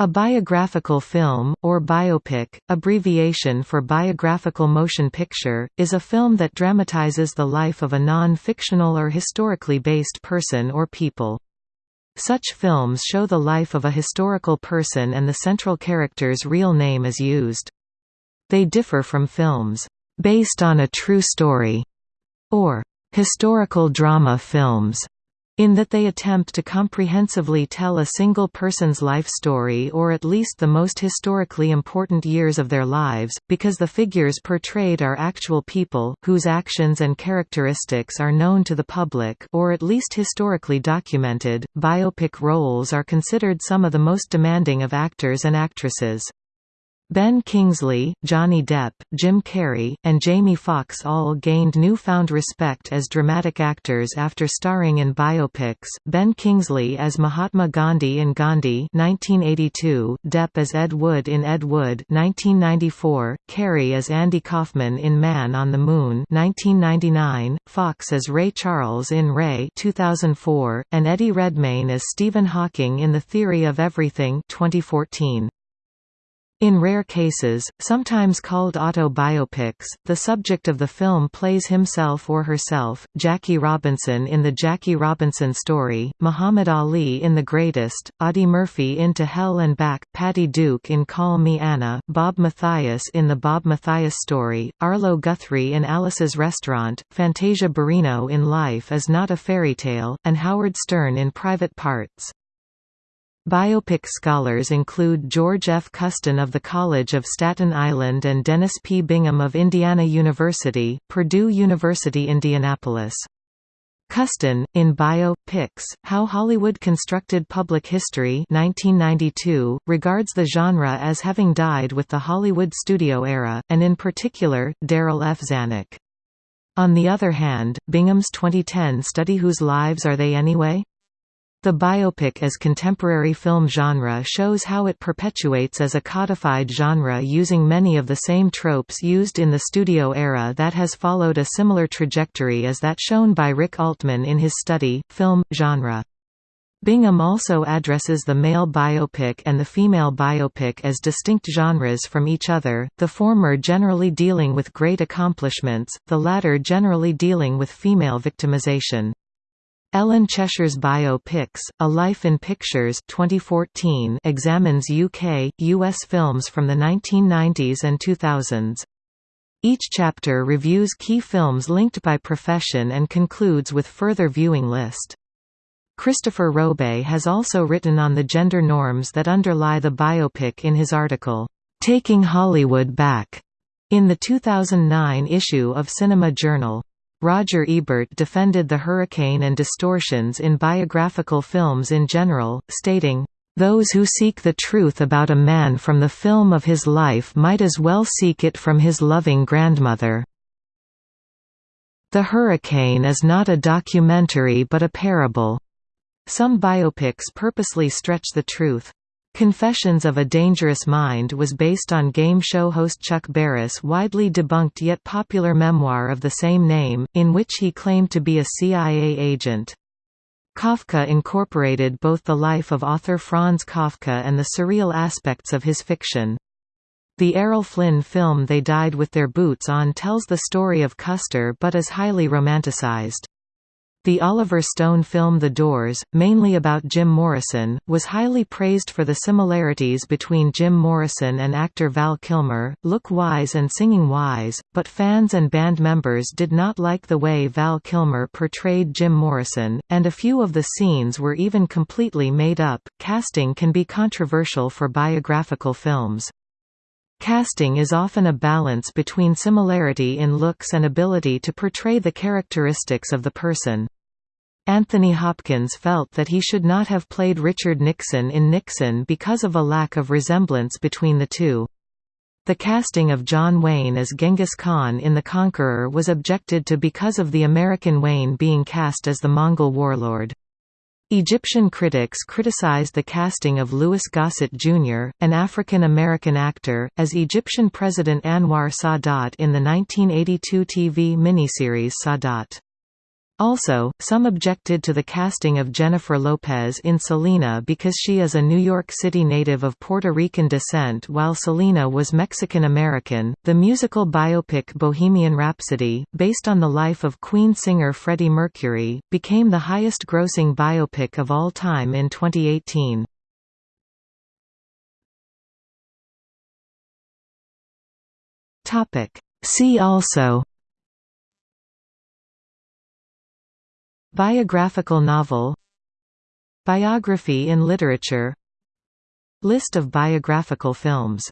A biographical film, or biopic, abbreviation for biographical motion picture, is a film that dramatizes the life of a non-fictional or historically based person or people. Such films show the life of a historical person and the central character's real name is used. They differ from films, "...based on a true story", or "...historical drama films", in that they attempt to comprehensively tell a single person's life story or at least the most historically important years of their lives, because the figures portrayed are actual people, whose actions and characteristics are known to the public or at least historically documented. Biopic roles are considered some of the most demanding of actors and actresses. Ben Kingsley, Johnny Depp, Jim Carrey, and Jamie Foxx all gained newfound respect as dramatic actors after starring in biopics. Ben Kingsley as Mahatma Gandhi in Gandhi (1982), Depp as Ed Wood in Ed Wood (1994), Carrey as Andy Kaufman in Man on the Moon (1999), Foxx as Ray Charles in Ray (2004), and Eddie Redmayne as Stephen Hawking in The Theory of Everything (2014). In rare cases, sometimes called autobiopics, the subject of the film plays himself or herself, Jackie Robinson in The Jackie Robinson Story, Muhammad Ali in The Greatest, Audie Murphy in To Hell and Back, Patty Duke in Call Me Anna, Bob Mathias in The Bob Mathias Story, Arlo Guthrie in Alice's Restaurant, Fantasia Barrino in Life is Not a Fairy Tale, and Howard Stern in Private Parts. Biopic scholars include George F. Custen of the College of Staten Island and Dennis P. Bingham of Indiana University, Purdue University Indianapolis. Custen, in Bio, Pics, How Hollywood Constructed Public History 1992, regards the genre as having died with the Hollywood studio era, and in particular, Darryl F. Zanuck. On the other hand, Bingham's 2010 study Whose Lives Are They Anyway? The biopic as contemporary film genre shows how it perpetuates as a codified genre using many of the same tropes used in the studio era that has followed a similar trajectory as that shown by Rick Altman in his study, Film, Genre. Bingham also addresses the male biopic and the female biopic as distinct genres from each other, the former generally dealing with great accomplishments, the latter generally dealing with female victimization. Ellen Cheshire's Biopics: A Life in Pictures 2014 examines UK, US films from the 1990s and 2000s. Each chapter reviews key films linked by profession and concludes with further viewing list. Christopher Robe has also written on the gender norms that underlie the biopic in his article, "'Taking Hollywood Back' in the 2009 issue of Cinema Journal. Roger Ebert defended the hurricane and distortions in biographical films in general, stating, "...those who seek the truth about a man from the film of his life might as well seek it from his loving grandmother." The Hurricane is not a documentary but a parable. Some biopics purposely stretch the truth. Confessions of a Dangerous Mind was based on game show host Chuck Barris' widely debunked yet popular memoir of the same name, in which he claimed to be a CIA agent. Kafka incorporated both the life of author Franz Kafka and the surreal aspects of his fiction. The Errol Flynn film They Died with Their Boots On tells the story of Custer but is highly romanticized. The Oliver Stone film The Doors, mainly about Jim Morrison, was highly praised for the similarities between Jim Morrison and actor Val Kilmer, look-wise and singing-wise, but fans and band members did not like the way Val Kilmer portrayed Jim Morrison, and a few of the scenes were even completely made up. Casting can be controversial for biographical films. Casting is often a balance between similarity in looks and ability to portray the characteristics of the person. Anthony Hopkins felt that he should not have played Richard Nixon in Nixon because of a lack of resemblance between the two. The casting of John Wayne as Genghis Khan in The Conqueror was objected to because of the American Wayne being cast as the Mongol warlord. Egyptian critics criticized the casting of Louis Gossett Jr., an African-American actor, as Egyptian President Anwar Sadat in the 1982 TV miniseries Sadat. Also, some objected to the casting of Jennifer Lopez in Selena because she is a New York City native of Puerto Rican descent while Selena was Mexican American. The musical biopic Bohemian Rhapsody, based on the life of Queen singer Freddie Mercury, became the highest grossing biopic of all time in 2018. Topic: See also Biographical novel Biography in literature List of biographical films